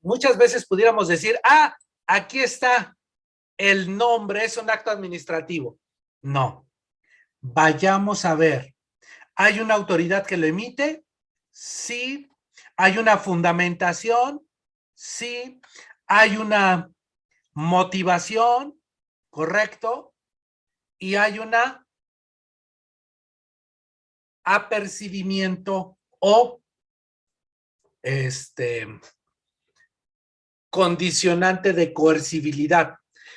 muchas veces pudiéramos decir, ah, aquí está el nombre, es un acto administrativo. No. Vayamos a ver. ¿Hay una autoridad que lo emite? Sí. ¿Hay una fundamentación? Sí. ¿Hay una motivación? ¿Correcto? Y hay una apercibimiento o este condicionante de coercibilidad.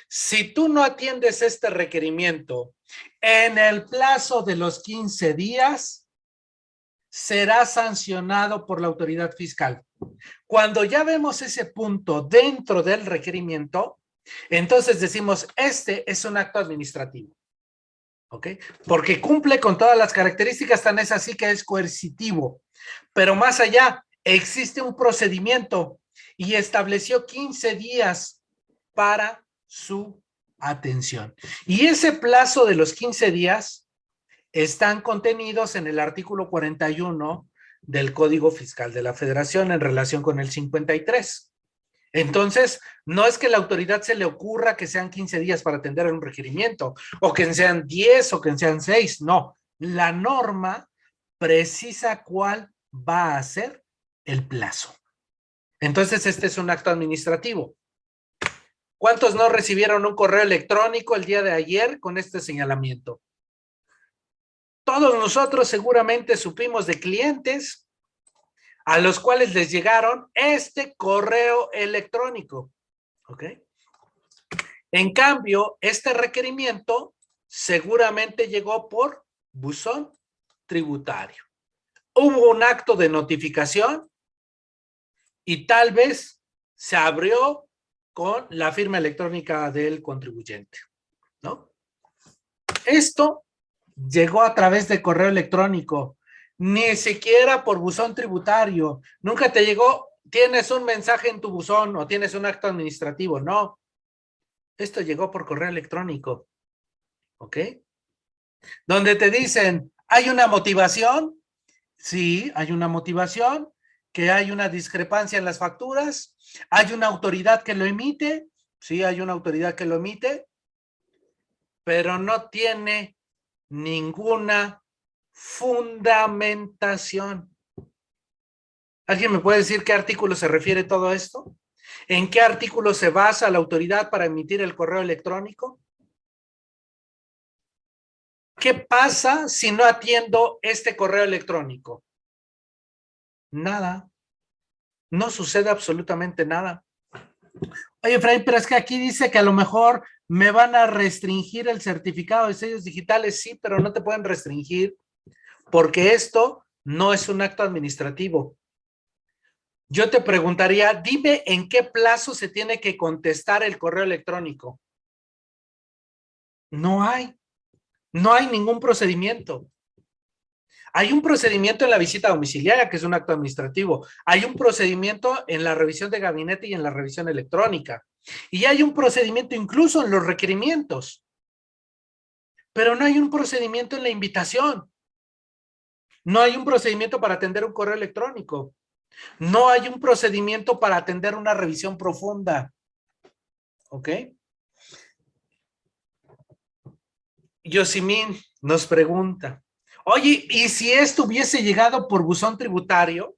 Si tú no atiendes este requerimiento en el plazo de los 15 días, será sancionado por la autoridad fiscal. Cuando ya vemos ese punto dentro del requerimiento, entonces decimos, este es un acto administrativo. ¿Ok? Porque cumple con todas las características, tan es así que es coercitivo. Pero más allá, existe un procedimiento y estableció 15 días para su atención. Y ese plazo de los 15 días están contenidos en el artículo 41 del Código Fiscal de la Federación en relación con el 53. Entonces, no es que la autoridad se le ocurra que sean 15 días para atender un requerimiento, o que sean 10 o que sean 6, no. La norma precisa cuál va a ser el plazo. Entonces, este es un acto administrativo. ¿Cuántos no recibieron un correo electrónico el día de ayer con este señalamiento? Todos nosotros seguramente supimos de clientes a los cuales les llegaron este correo electrónico. ¿Ok? En cambio, este requerimiento seguramente llegó por buzón tributario. Hubo un acto de notificación y tal vez se abrió con la firma electrónica del contribuyente, ¿no? Esto llegó a través de correo electrónico, ni siquiera por buzón tributario. Nunca te llegó, tienes un mensaje en tu buzón o tienes un acto administrativo, no. Esto llegó por correo electrónico, ¿ok? Donde te dicen, ¿hay una motivación? Sí, hay una motivación que hay una discrepancia en las facturas, hay una autoridad que lo emite, sí, hay una autoridad que lo emite, pero no tiene ninguna fundamentación. ¿Alguien me puede decir qué artículo se refiere todo esto? ¿En qué artículo se basa la autoridad para emitir el correo electrónico? ¿Qué pasa si no atiendo este correo electrónico? Nada. No sucede absolutamente nada. Oye, Fray, pero es que aquí dice que a lo mejor me van a restringir el certificado de sellos digitales. Sí, pero no te pueden restringir porque esto no es un acto administrativo. Yo te preguntaría, dime en qué plazo se tiene que contestar el correo electrónico. No hay. No hay ningún procedimiento. Hay un procedimiento en la visita domiciliaria, que es un acto administrativo. Hay un procedimiento en la revisión de gabinete y en la revisión electrónica. Y hay un procedimiento incluso en los requerimientos. Pero no hay un procedimiento en la invitación. No hay un procedimiento para atender un correo electrónico. No hay un procedimiento para atender una revisión profunda. ¿Ok? Yosimín nos pregunta, Oye, y si esto hubiese llegado por buzón tributario,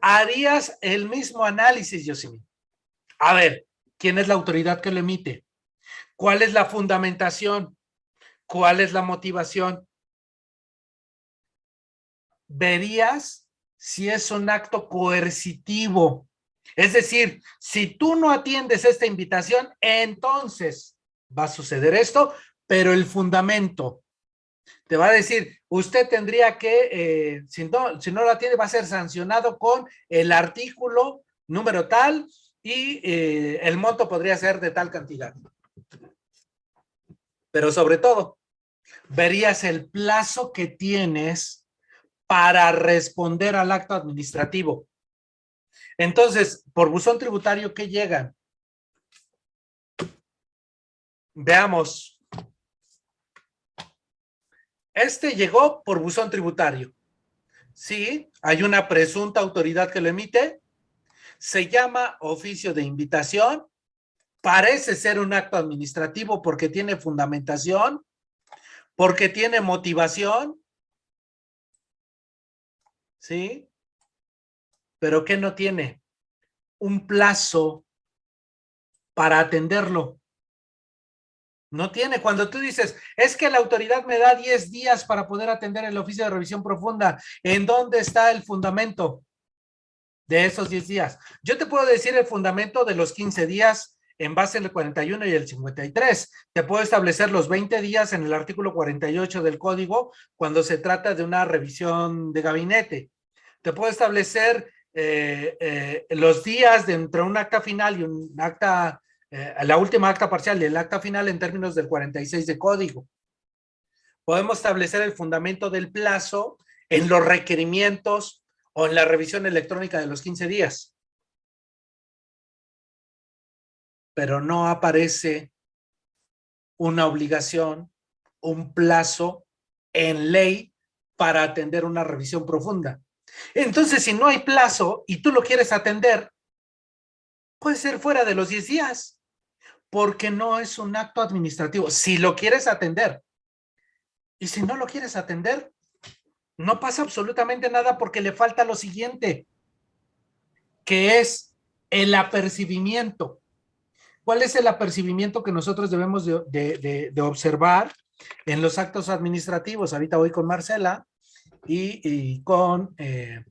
harías el mismo análisis, Yosimín. A ver, ¿quién es la autoridad que lo emite? ¿Cuál es la fundamentación? ¿Cuál es la motivación? Verías si es un acto coercitivo. Es decir, si tú no atiendes esta invitación, entonces va a suceder esto, pero el fundamento, te va a decir, usted tendría que, eh, si, no, si no la tiene, va a ser sancionado con el artículo número tal y eh, el monto podría ser de tal cantidad. Pero sobre todo, verías el plazo que tienes para responder al acto administrativo. Entonces, por buzón tributario, ¿qué llegan? Veamos, este llegó por buzón tributario. Sí, hay una presunta autoridad que lo emite. Se llama oficio de invitación. Parece ser un acto administrativo porque tiene fundamentación, porque tiene motivación. ¿Sí? Pero ¿qué no tiene? Un plazo para atenderlo. No tiene. Cuando tú dices, es que la autoridad me da 10 días para poder atender el oficio de revisión profunda, ¿en dónde está el fundamento de esos 10 días? Yo te puedo decir el fundamento de los 15 días en base al 41 y el 53. Te puedo establecer los 20 días en el artículo 48 del código cuando se trata de una revisión de gabinete. Te puedo establecer eh, eh, los días de entre un acta final y un acta eh, la última acta parcial y acta final en términos del 46 de código. Podemos establecer el fundamento del plazo en los requerimientos o en la revisión electrónica de los 15 días. Pero no aparece una obligación, un plazo en ley para atender una revisión profunda. Entonces, si no hay plazo y tú lo quieres atender, puede ser fuera de los 10 días porque no es un acto administrativo. Si lo quieres atender y si no lo quieres atender, no pasa absolutamente nada porque le falta lo siguiente, que es el apercibimiento. ¿Cuál es el apercibimiento que nosotros debemos de, observar en los actos administrativos? Ahorita voy con Marcela y, con, eh,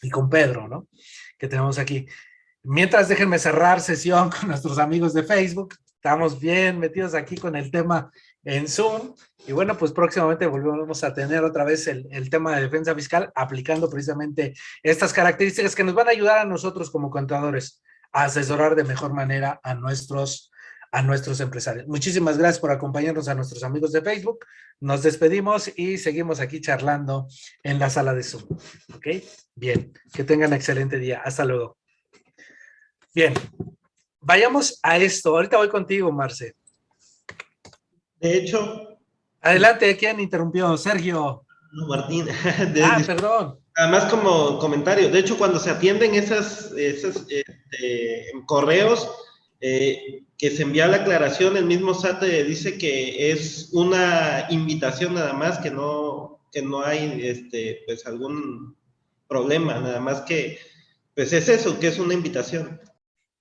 y con Pedro, ¿no? Que tenemos aquí. Mientras déjenme cerrar sesión con nuestros amigos de Facebook. Estamos bien metidos aquí con el tema en Zoom. Y bueno, pues próximamente volvemos a tener otra vez el, el, tema de defensa fiscal aplicando precisamente estas características que nos van a ayudar a nosotros como contadores a asesorar de mejor manera a nuestros, a nuestros empresarios. Muchísimas gracias por acompañarnos a nuestros amigos de Facebook. Nos despedimos y seguimos aquí charlando en la sala de Zoom. ¿Ok? Bien, que tengan excelente día. Hasta luego. Bien, vayamos a esto. Ahorita voy contigo, Marce. De hecho... Adelante, ¿quién interrumpió? Sergio. No, Martín. ah, perdón. Además, como comentario, de hecho, cuando se atienden esas, esos este, correos eh, que se envía la aclaración, el mismo SAT dice que es una invitación nada más, que no, que no hay este, pues, algún problema, nada más que, pues es eso, que es una invitación.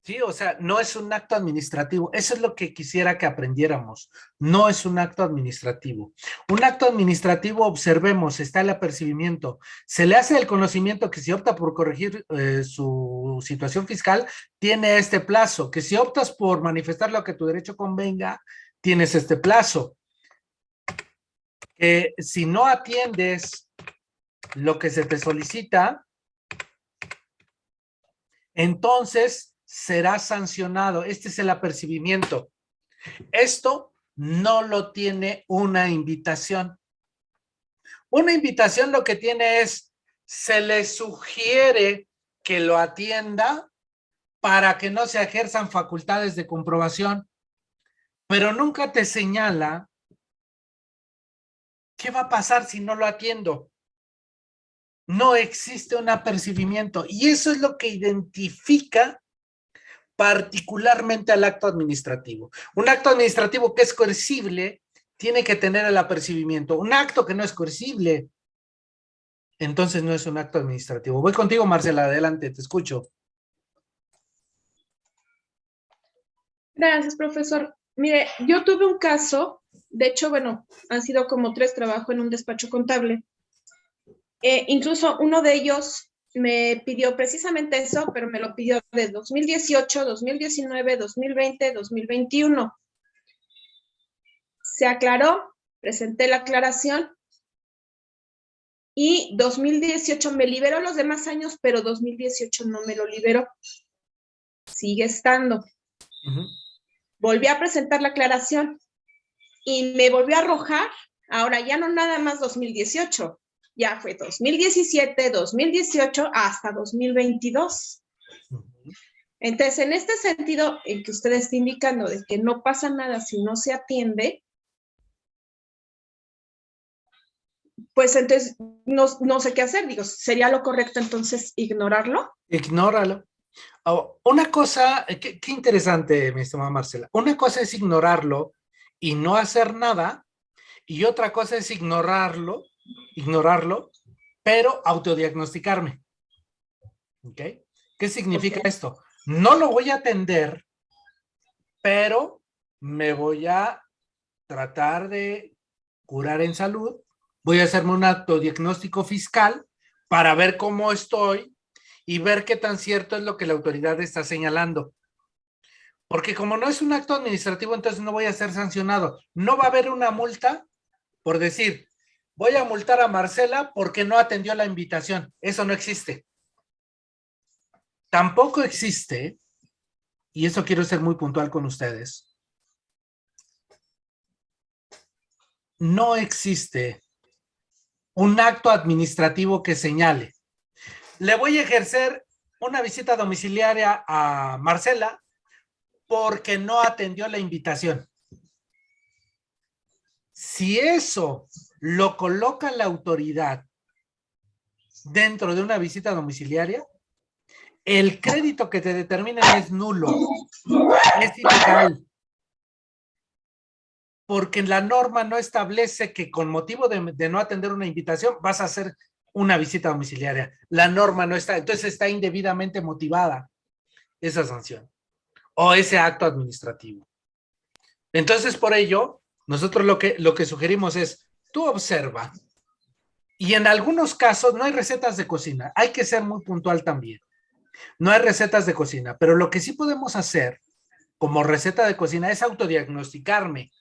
Sí, o sea, no es un acto administrativo. Eso es lo que quisiera que aprendiéramos. No es un acto administrativo. Un acto administrativo, observemos, está el apercibimiento. Se le hace el conocimiento que si opta por corregir eh, su situación fiscal, tiene este plazo. Que si optas por manifestar lo que tu derecho convenga, tienes este plazo. Que si no atiendes lo que se te solicita, entonces será sancionado. Este es el apercibimiento. Esto no lo tiene una invitación. Una invitación lo que tiene es, se le sugiere que lo atienda para que no se ejerzan facultades de comprobación, pero nunca te señala qué va a pasar si no lo atiendo. No existe un apercibimiento y eso es lo que identifica particularmente al acto administrativo. Un acto administrativo que es coercible tiene que tener el apercibimiento. Un acto que no es coercible, entonces no es un acto administrativo. Voy contigo, Marcela, adelante, te escucho. Gracias, profesor. Mire, yo tuve un caso, de hecho, bueno, han sido como tres, trabajo en un despacho contable. Eh, incluso uno de ellos me pidió precisamente eso, pero me lo pidió de 2018, 2019, 2020, 2021. Se aclaró, presenté la aclaración y 2018 me liberó los demás años, pero 2018 no me lo liberó. Sigue estando. Volví a presentar la aclaración y me volvió a arrojar, ahora ya no nada más 2018, ya fue 2017, 2018 hasta 2022. Entonces, en este sentido, en que usted está indicando de que no pasa nada si no se atiende, pues entonces no, no sé qué hacer. Digo, ¿sería lo correcto entonces ignorarlo? Ignóralo. Oh, una cosa, eh, qué, qué interesante, mi estimada Marcela. Una cosa es ignorarlo y no hacer nada, y otra cosa es ignorarlo, ignorarlo, pero autodiagnosticarme. ¿Ok? ¿Qué significa esto? No lo voy a atender, pero me voy a tratar de curar en salud, voy a hacerme un autodiagnóstico fiscal para ver cómo estoy y ver qué tan cierto es lo que la autoridad está señalando. Porque como no es un acto administrativo, entonces no voy a ser sancionado. No va a haber una multa por decir, voy a multar a Marcela porque no atendió la invitación. Eso no existe. Tampoco existe, y eso quiero ser muy puntual con ustedes, no existe un acto administrativo que señale le voy a ejercer una visita domiciliaria a Marcela porque no atendió la invitación. Si eso lo coloca la autoridad dentro de una visita domiciliaria, el crédito que te determinen es nulo, es ilegal. Porque la norma no establece que con motivo de, de no atender una invitación vas a hacer una visita domiciliaria. La norma no está, entonces está indebidamente motivada esa sanción o ese acto administrativo. Entonces, por ello, nosotros lo que, lo que sugerimos es, tú observa, y en algunos casos no hay recetas de cocina, hay que ser muy puntual también. No hay recetas de cocina, pero lo que sí podemos hacer como receta de cocina es autodiagnosticarme.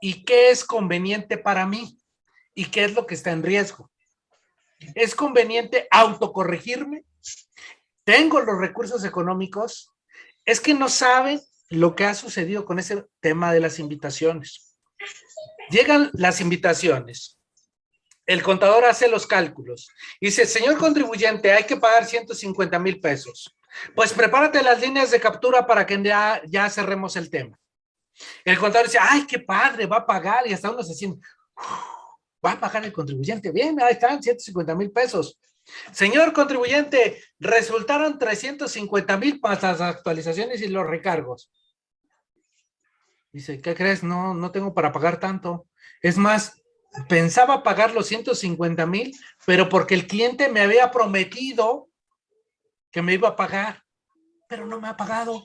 Y qué es conveniente para mí y qué es lo que está en riesgo es conveniente autocorregirme, tengo los recursos económicos, es que no saben lo que ha sucedido con ese tema de las invitaciones. Llegan las invitaciones, el contador hace los cálculos, dice, señor contribuyente, hay que pagar 150 mil pesos. Pues prepárate las líneas de captura para que ya, ya cerremos el tema. El contador dice, ay, qué padre, va a pagar, y hasta uno se siente, va a pagar el contribuyente. Bien, ahí están, 150 mil pesos. Señor contribuyente, resultaron 350 mil para las actualizaciones y los recargos. Dice, ¿qué crees? No, no tengo para pagar tanto. Es más, pensaba pagar los 150 mil, pero porque el cliente me había prometido que me iba a pagar, pero no me ha pagado.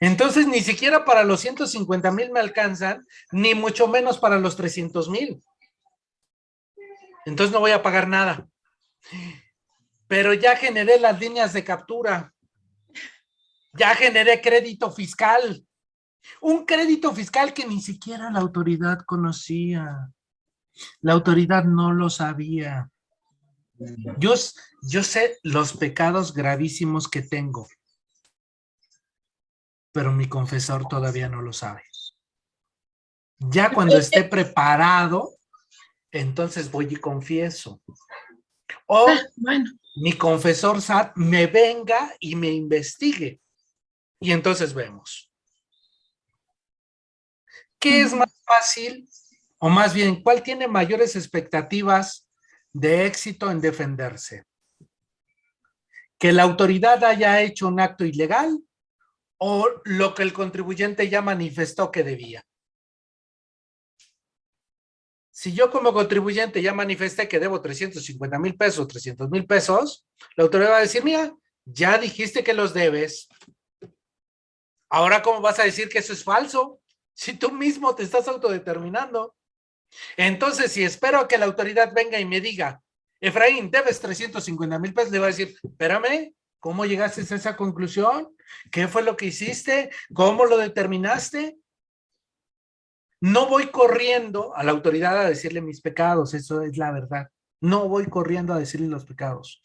Entonces, ni siquiera para los 150 mil me alcanzan, ni mucho menos para los 300 mil entonces no voy a pagar nada. Pero ya generé las líneas de captura. Ya generé crédito fiscal. Un crédito fiscal que ni siquiera la autoridad conocía. La autoridad no lo sabía. Yo, yo sé los pecados gravísimos que tengo, pero mi confesor todavía no lo sabe. Ya cuando esté preparado, entonces voy y confieso. O ah, mi confesor SAT me venga y me investigue. Y entonces vemos. ¿Qué es más fácil? O más bien, ¿cuál tiene mayores expectativas de éxito en defenderse? ¿Que la autoridad haya hecho un acto ilegal o lo que el contribuyente ya manifestó que debía? si yo como contribuyente ya manifesté que debo 350 mil pesos, 300 mil pesos, la autoridad va a decir, mira, ya dijiste que los debes. Ahora, ¿cómo vas a decir que eso es falso? Si tú mismo te estás autodeterminando. Entonces, si espero que la autoridad venga y me diga, Efraín, debes 350 mil pesos, le voy a decir, espérame, ¿cómo llegaste a esa conclusión? ¿Qué fue lo que hiciste? ¿Cómo lo determinaste? No voy corriendo a la autoridad a decirle mis pecados, eso es la verdad. No voy corriendo a decirle los pecados.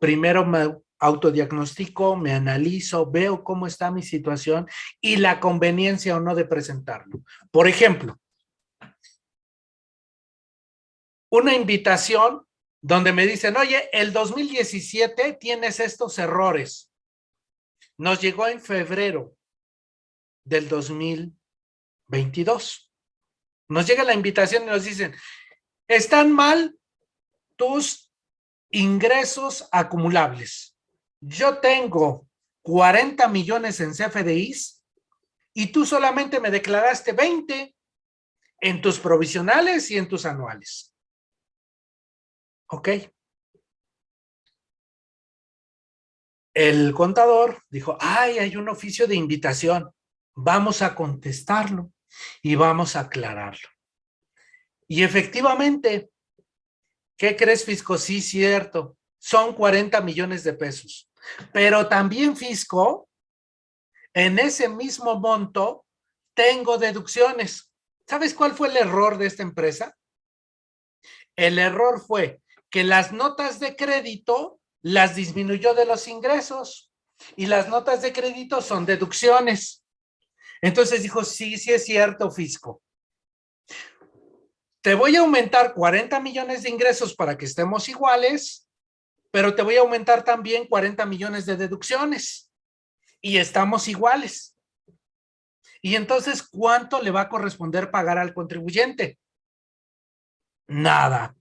Primero me autodiagnostico, me analizo, veo cómo está mi situación y la conveniencia o no de presentarlo. Por ejemplo, una invitación donde me dicen, oye, el 2017 tienes estos errores. Nos llegó en febrero del 2022. Nos llega la invitación y nos dicen, están mal tus ingresos acumulables. Yo tengo 40 millones en CFDIs y tú solamente me declaraste 20 en tus provisionales y en tus anuales. ¿Ok? El contador dijo, ay, hay un oficio de invitación. Vamos a contestarlo y vamos a aclararlo. Y efectivamente, ¿qué crees, Fisco? Sí, cierto. Son 40 millones de pesos. Pero también, Fisco, en ese mismo monto, tengo deducciones. ¿Sabes cuál fue el error de esta empresa? El error fue que las notas de crédito las disminuyó de los ingresos y las notas de crédito son deducciones. Entonces dijo, sí, sí es cierto, fisco. Te voy a aumentar 40 millones de ingresos para que estemos iguales, pero te voy a aumentar también 40 millones de deducciones y estamos iguales. Y entonces, ¿cuánto le va a corresponder pagar al contribuyente? Nada.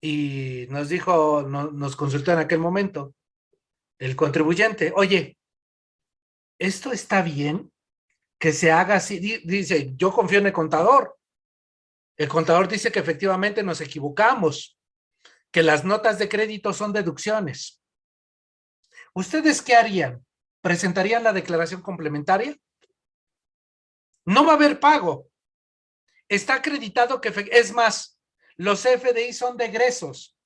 Y nos dijo, nos consultó en aquel momento, el contribuyente, oye, ¿esto está bien? Que se haga así. Dice, yo confío en el contador. El contador dice que efectivamente nos equivocamos, que las notas de crédito son deducciones. ¿Ustedes qué harían? ¿Presentarían la declaración complementaria? No va a haber pago. Está acreditado que, es más, los FDI son de egresos.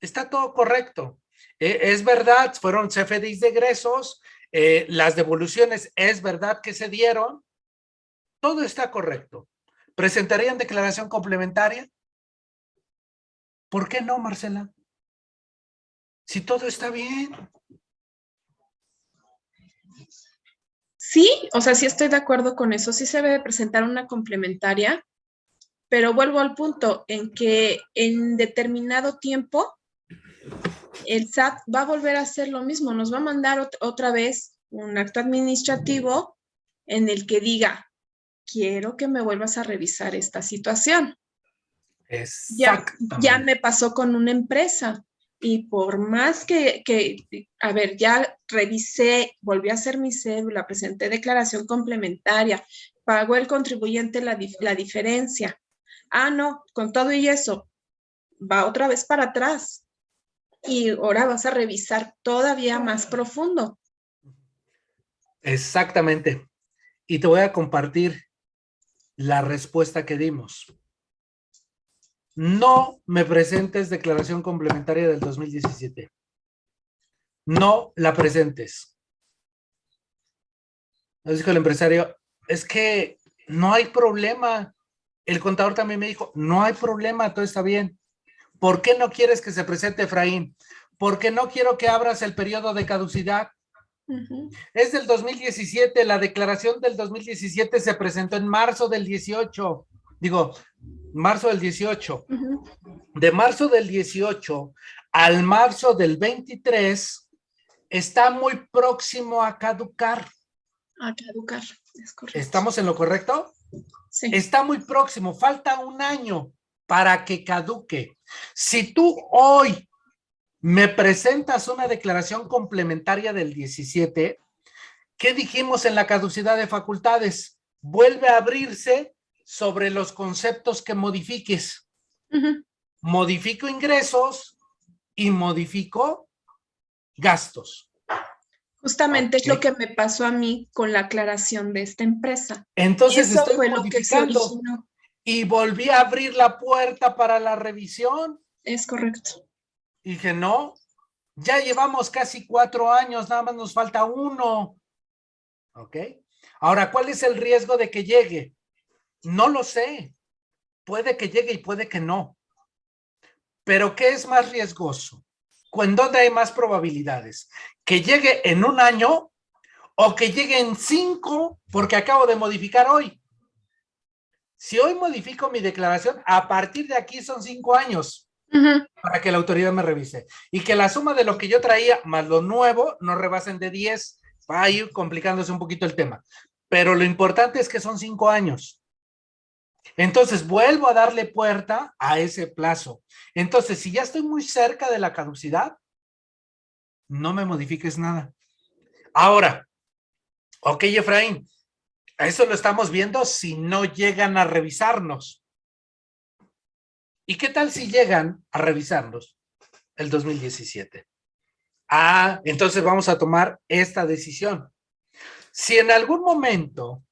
Está todo correcto. Eh, es verdad, fueron CFDIs de egresos, eh, las devoluciones es verdad que se dieron, todo está correcto. ¿Presentarían declaración complementaria? ¿Por qué no, Marcela? Si todo está bien. Sí, o sea, sí estoy de acuerdo con eso. Sí se debe presentar una complementaria, pero vuelvo al punto en que en determinado tiempo el SAT va a volver a hacer lo mismo, nos va a mandar otra vez un acto administrativo en el que diga, quiero que me vuelvas a revisar esta situación. Ya, ya, me pasó con una empresa y por más que, a ver, ya revisé, volví a hacer mi cédula, presenté declaración complementaria, pagó el contribuyente la, la diferencia. Ah, no, con todo y eso, va otra vez para atrás y ahora vas a revisar todavía más profundo. Exactamente. Y te voy a compartir la respuesta que dimos. No me presentes declaración complementaria del 2017. No la presentes. Nos dijo el empresario, es que no hay problema. El contador también me dijo, no hay problema, todo está bien. ¿Por qué no quieres que se presente Efraín? Porque no quiero que abras el periodo de caducidad. Es del 2017, la declaración del 2017 se presentó en marzo del 18, digo, marzo del 18. De marzo del 18 al marzo del 23 está muy próximo a caducar. A caducar, es correcto. ¿Estamos en lo correcto? Sí. Está muy próximo, falta un año para que caduque. Si tú hoy me presentas una declaración complementaria del 17, ¿qué dijimos en la caducidad de facultades? Vuelve a abrirse sobre los conceptos que modifiques. Modifico ingresos y modifico gastos. Justamente es lo que me pasó a mí con la aclaración de esta empresa. Entonces estoy modificando y volví a abrir la puerta para la revisión. Es correcto. Y dije, no, ya llevamos casi cuatro años, nada más nos falta uno. ¿Ok? Ahora, ¿cuál es el riesgo de que llegue? No lo sé. Puede que llegue y puede que no. Pero ¿qué es más riesgoso? ¿En dónde hay más probabilidades? ¿Que llegue en un año o que llegue en cinco porque acabo de modificar hoy? Si hoy modifico mi declaración, a partir de aquí son cinco años para que la autoridad me revise. Y que la suma de lo que yo traía más lo nuevo no rebasen de 10, va a ir complicándose un poquito el tema. Pero lo importante es que son cinco años. Entonces vuelvo a darle puerta a ese plazo. Entonces, si ya estoy muy cerca de la caducidad, no me modifiques nada. Ahora, ok, Efraín, eso lo estamos viendo si no llegan a revisarnos. ¿Y qué tal si llegan a revisarnos el 2017? Ah, entonces vamos a tomar esta decisión. Si en algún momento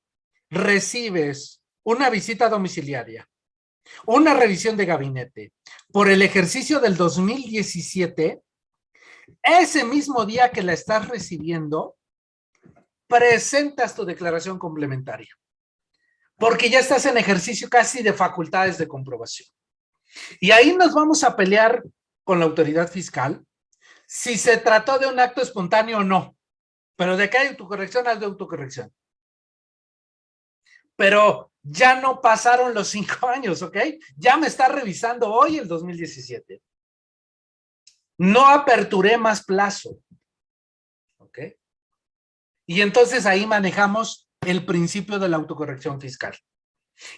recibes una visita domiciliaria, una revisión de gabinete por el ejercicio del 2017, ese mismo día que la estás recibiendo, presentas tu declaración complementaria. Porque ya estás en ejercicio casi de facultades de comprobación. Y ahí nos vamos a pelear con la autoridad fiscal si se trató de un acto espontáneo o no. Pero de que hay autocorrección, hay de autocorrección. Pero ya no pasaron los cinco años, ¿ok? Ya me está revisando hoy el 2017. No aperturé más plazo. ¿Ok? Y entonces ahí manejamos el principio de la autocorrección fiscal.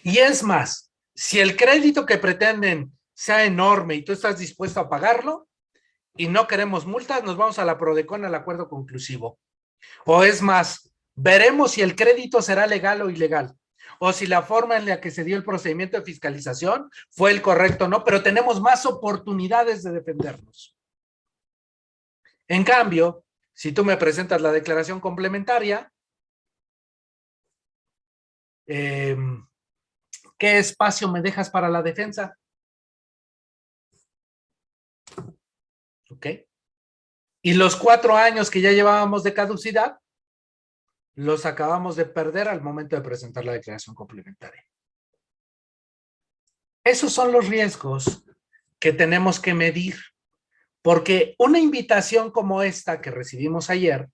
Y es más, si el crédito que pretenden sea enorme y tú estás dispuesto a pagarlo y no queremos multas, nos vamos a la PRODECON al acuerdo conclusivo. O es más, veremos si el crédito será legal o ilegal o si la forma en la que se dio el procedimiento de fiscalización fue el correcto o no, pero tenemos más oportunidades de defendernos. En cambio, si tú me presentas la declaración complementaria, em, ¿qué espacio me dejas para la defensa? ¿Ok? Y los cuatro años que ya llevábamos de caducidad, los acabamos de perder al momento de presentar la declaración complementaria. Esos son los riesgos que tenemos que medir. Porque una invitación como esta que recibimos ayer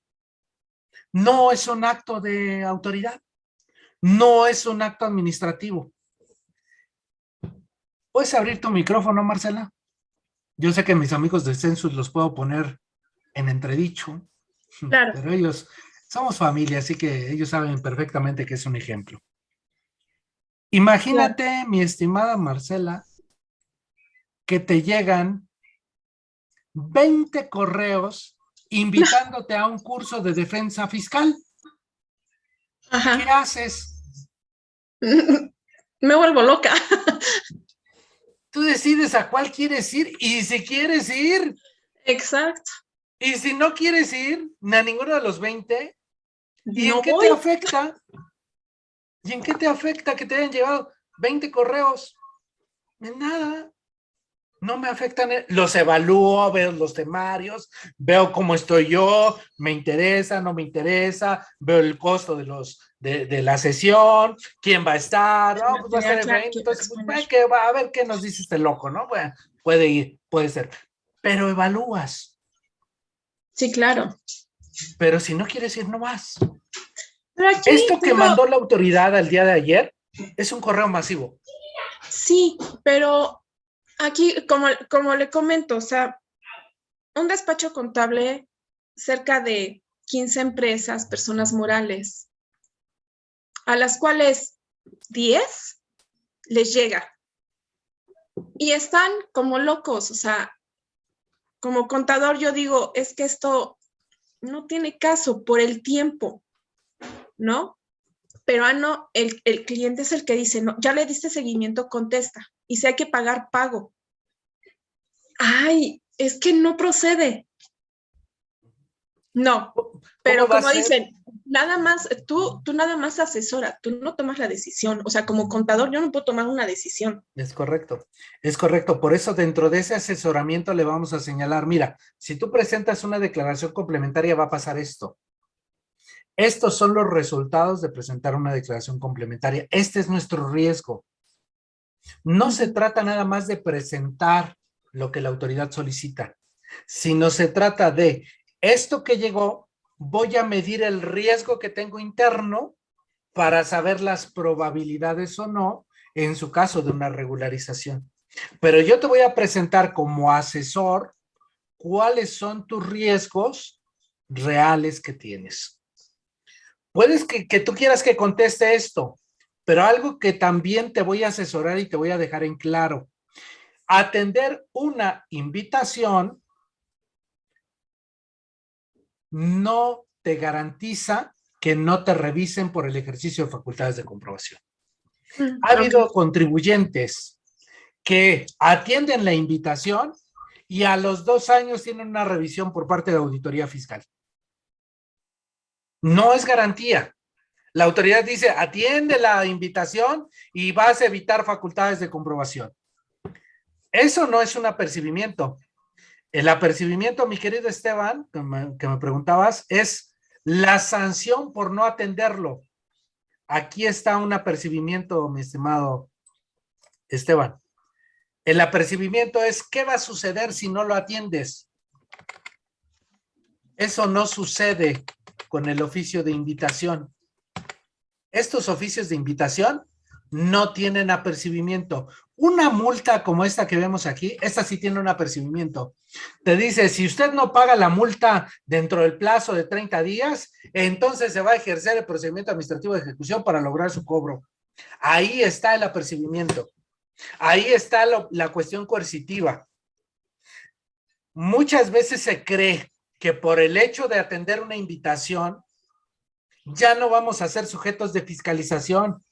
no es un acto de autoridad, no es un acto administrativo. ¿Puedes abrir tu micrófono, Marcela? Yo sé que mis amigos de Census los puedo poner en entredicho, claro. pero ellos, somos familia, así que ellos saben perfectamente que es un ejemplo. Imagínate, mi estimada Marcela, que te llegan 20 correos invitándote a un curso de defensa fiscal. ¿Qué haces? Me vuelvo loca. Tú decides a cuál quieres ir y si quieres ir. Exacto. Y si no quieres ir a ninguno de los 20, ¿y en qué te afecta? ¿Y en qué te afecta que te hayan llevado 20 correos? En nada no me afectan, eh, los evalúo, veo los temarios, veo cómo estoy yo, me interesa, no me interesa, veo el costo de los de, la sesión, quién va a estar, no, pues va a ser entonces pues, que va a ver qué nos dice este loco, ¿no? Bueno, puede ir, puede ser, pero evalúas. Sí, claro. Pero si no quieres ir, no vas. Esto que mandó la autoridad al día de ayer es un correo masivo. Sí, pero Aquí, como, como le comento, o sea, un despacho contable, cerca de 15 empresas, personas morales, a las cuales 10 les llega. Y están como locos, o sea, como contador yo digo, es que esto no tiene caso por el tiempo, ¿no? Pero ah, no, el, el cliente es el que dice, no, ya le diste seguimiento, contesta y si hay que pagar, pago. Ay, es que no procede. No, pero como dicen, nada más, tú, tú nada más asesora, tú no tomas la decisión. O sea, como contador yo no puedo tomar una decisión. Es correcto, es correcto. Por eso dentro de ese asesoramiento le vamos a señalar, mira, si tú presentas una declaración complementaria va a pasar esto. Estos son los resultados de presentar una declaración complementaria. Este es nuestro riesgo. No se trata nada más de presentar lo que la autoridad solicita, sino se trata de esto que llegó, voy a medir el riesgo que tengo interno para saber las probabilidades o no en su caso de una regularización. Pero yo te voy a presentar como asesor cuáles son tus riesgos reales que tienes. Puedes que, que tú quieras que conteste esto, Pero algo que también te voy a asesorar y te voy a dejar en claro. Atender una invitación no te garantiza que no te revisen por el ejercicio de facultades de comprobación. Mm, ha habido contribuyentes que atienden la invitación y a los dos años tienen una revisión por parte de la auditoría fiscal. No es garantía. La autoridad dice, atiende la invitación y vas a evitar facultades de comprobación. Eso no es un apercibimiento. El apercibimiento, mi querido Esteban, que me, preguntabas, es la sanción por no atenderlo. Aquí está un apercibimiento, mi estimado Esteban. El apercibimiento es, ¿qué va a suceder si no lo atiendes? Eso no sucede con el oficio de invitación. Estos oficios de invitación no tienen apercibimiento. Una multa como esta que vemos aquí, esta sí tiene un apercibimiento. Te dice, si usted no paga la multa dentro del plazo de 30 días, entonces se va a ejercer el procedimiento administrativo de ejecución para lograr su cobro. Ahí está el apercibimiento. Ahí está la cuestión coercitiva. Muchas veces se cree que por el hecho de atender una invitación, ya no vamos a ser sujetos de fiscalización.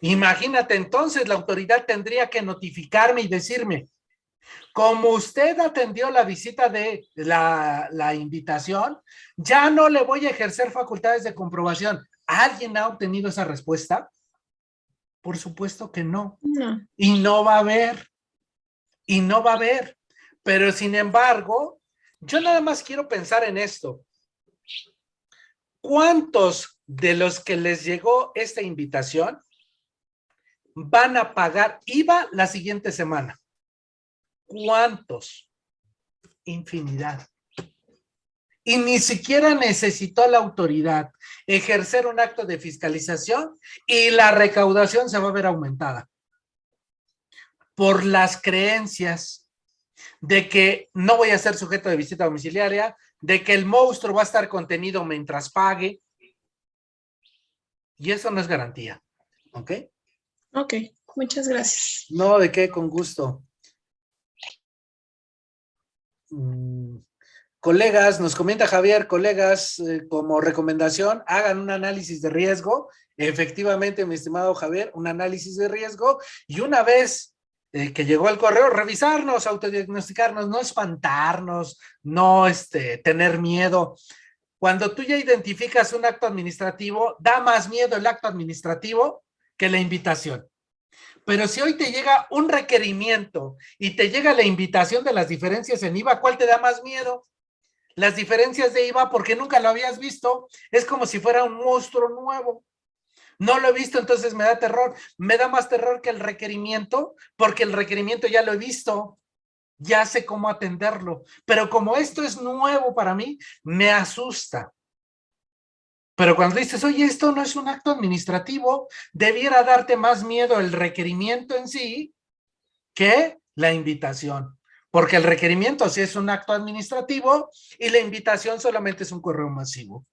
Imagínate, entonces la autoridad tendría que notificarme y decirme, como usted atendió la visita de la, la, invitación, ya no le voy a ejercer facultades de comprobación. ¿Alguien ha obtenido esa respuesta? Por supuesto que no. no. Y no va a haber. Y no va a haber. Pero sin embargo, yo nada más quiero pensar en esto. ¿Cuántos de los que les llegó esta invitación van a pagar IVA la siguiente semana? ¿Cuántos? Infinidad. Y ni siquiera necesitó la autoridad ejercer un acto de fiscalización y la recaudación se va a ver aumentada. Por las creencias de que no voy a ser sujeto de visita domiciliaria, de que el monstruo va a estar contenido mientras pague. Y eso no es garantía. ¿Ok? Ok, muchas gracias. No, de qué, con gusto. Mm, colegas, nos comenta Javier, colegas, eh, como recomendación, hagan un análisis de riesgo. Efectivamente, mi estimado Javier, un análisis de riesgo. Y una vez eh, que llegó el correo, revisarnos, autodiagnosticarnos, no espantarnos, no este, tener miedo. Cuando tú ya identificas un acto administrativo, da más miedo el acto administrativo que la invitación. Pero si hoy te llega un requerimiento y te llega la invitación de las diferencias en IVA, ¿cuál te da más miedo? Las diferencias de IVA porque nunca lo habías visto. Es como si fuera un monstruo nuevo. No lo he visto, entonces me da terror. Me da más terror que el requerimiento, porque el requerimiento ya lo he visto. Ya sé cómo atenderlo. Pero como esto es nuevo para mí, me asusta. Pero cuando dices, oye, esto no es un acto administrativo, debiera darte más miedo el requerimiento en sí que la invitación. Porque el requerimiento sí es un acto administrativo y la invitación solamente es un correo masivo.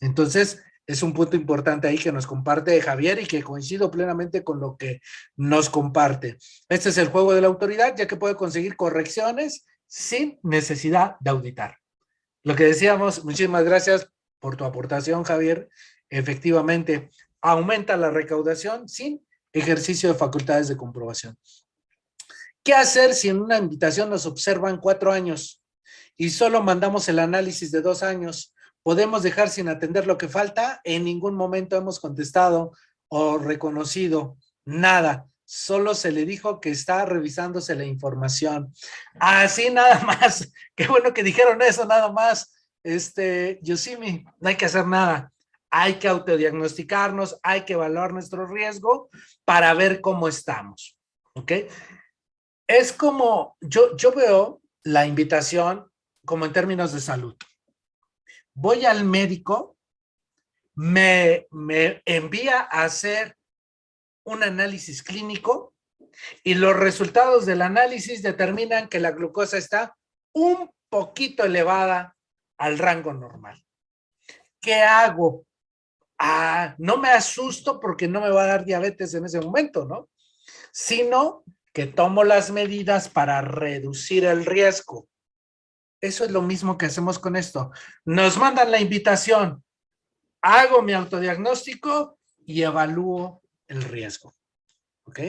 Entonces, es un punto importante ahí que nos comparte Javier y que coincido plenamente con lo que nos comparte. Este es el juego de la autoridad, ya que puede conseguir correcciones sin necesidad de auditar. Lo que decíamos, muchísimas gracias por tu aportación, Javier. Efectivamente, aumenta la recaudación sin ejercicio de facultades de comprobación. ¿Qué hacer si en una invitación nos observan cuatro años y solo mandamos el análisis de dos años? Podemos dejar sin atender lo que falta. En ningún momento hemos contestado o reconocido nada. Solo se le dijo que está revisándose la información. Así nada más. Qué bueno que dijeron eso nada más. Este, Yosimi, no hay que hacer nada. Hay que autodiagnosticarnos, hay que evaluar nuestro riesgo para ver cómo estamos. ¿Ok? Es como, yo, yo veo la invitación como en términos de salud voy al médico, me, me envía a hacer un análisis clínico y los resultados del análisis determinan que la glucosa está un poquito elevada al rango normal. ¿Qué hago? ah, no me asusto porque no me va a dar diabetes en ese momento, ¿no? Sino que tomo las medidas para reducir el riesgo. Eso es lo mismo que hacemos con esto. Nos mandan la invitación, hago mi autodiagnóstico y evalúo el riesgo. ¿Ok?